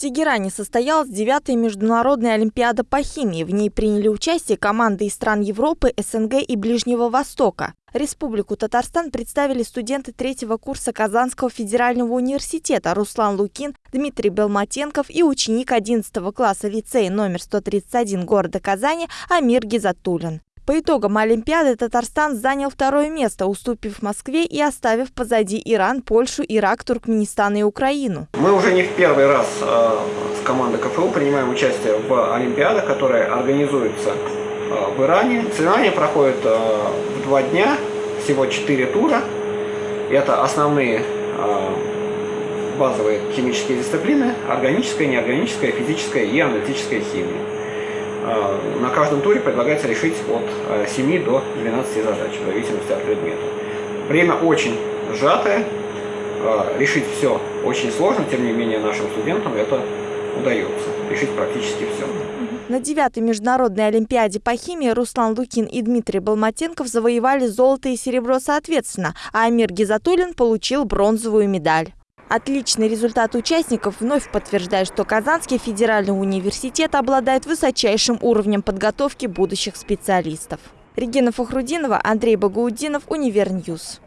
Тегеране состоялась девятая международная олимпиада по химии. В ней приняли участие команды из стран Европы, СНГ и Ближнего Востока. Республику Татарстан представили студенты третьего курса Казанского федерального университета Руслан Лукин, Дмитрий Белматенков и ученик 11 класса лицея номер 131 города Казани Амир Гизатулин. По итогам Олимпиады Татарстан занял второе место, уступив Москве и оставив позади Иран, Польшу, Ирак, Туркменистан и Украину. Мы уже не в первый раз э, с командой КФУ принимаем участие в Олимпиадах, которые организуются э, в Иране. Соревнования проходят э, в два дня, всего четыре тура. Это основные базовые химические дисциплины, органическая, неорганическая, физическая и аналитическая химия. Э, на каждом туре предлагается решить от 7 э, до 12 задач, в зависимости от предмета. Время очень сжатое, э, решить все очень сложно, тем не менее нашим студентам это удается, решить практически все. На девятой международной олимпиаде по химии Руслан Лукин и Дмитрий Балматенков завоевали золото и серебро соответственно, а Амир Гизатуллин получил бронзовую медаль. Отличный результат участников вновь подтверждает, что Казанский федеральный университет обладает высочайшим уровнем подготовки будущих специалистов. Регина Фахрудинова, Андрей Багаудинов, Универ News.